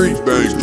Street bangs.